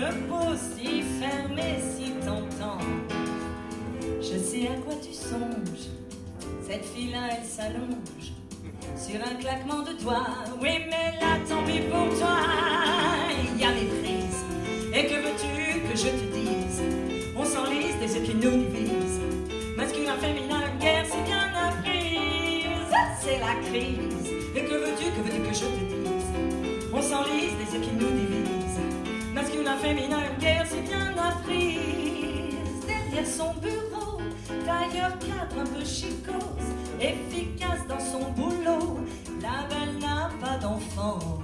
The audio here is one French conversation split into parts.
une peau si fermée, si tentante. Je sais à quoi tu songes, cette fille-là, elle s'allonge sur un claquement de doigts. Oui, mais là, tant pis pour toi, il y a méprise. Et que veux-tu que je te dise? On s'enlise des yeux qui nous divisent. Masculin, féminin, guerre, c'est bien apprise. C'est la crise. Et que veux-tu, que veux-tu que je te dise? On s'enlise des yeux qui nous cadre un peu chicose, efficace dans son boulot. La belle n'a pas d'enfant.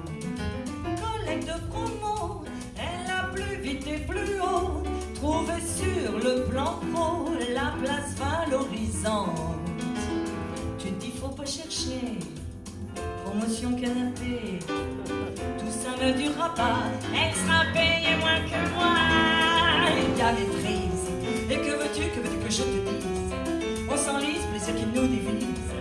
Collègue de promo, elle a plus vite et plus haut. Trouvé sur le plan pro la place valorisante. Tu te dis, faut pas chercher. Promotion canapé, tout ça ne durera pas. Extra payé moins que moi. Il y a les prises. Et que veux-tu, que veux-tu que je te dise? S'enlise, plaisir qui nous divise.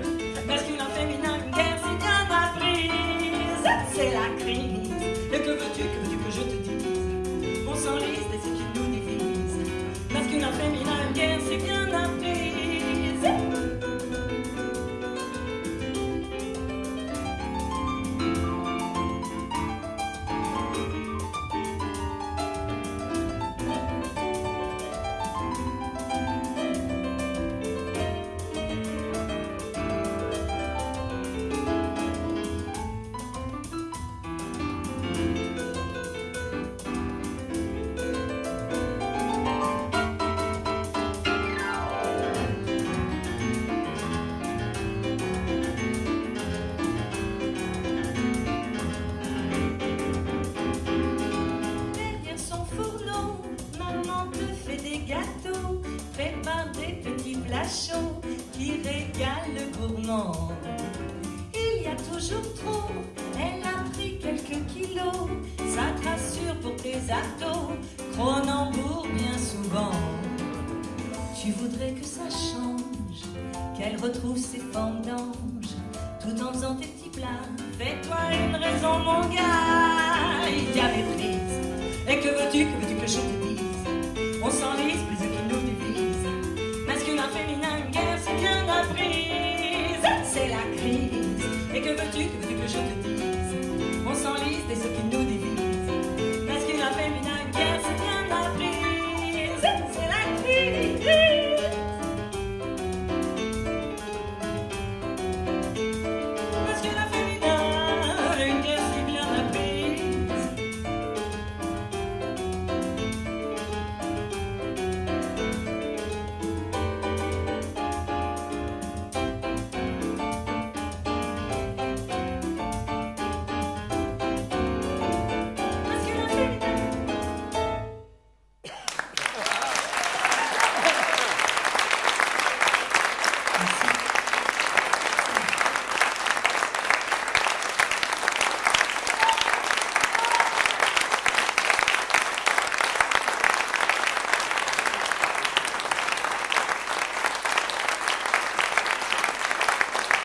Il y a toujours trop, elle a pris quelques kilos, ça te rassure pour tes atos, Cronenbourg bien souvent. Tu voudrais que ça change, qu'elle retrouve ses formes d'ange, tout en faisant tes petits plats. Fais-toi une raison, mon gars, il y a méprise. Et que veux-tu, que veux-tu que je te dise? speak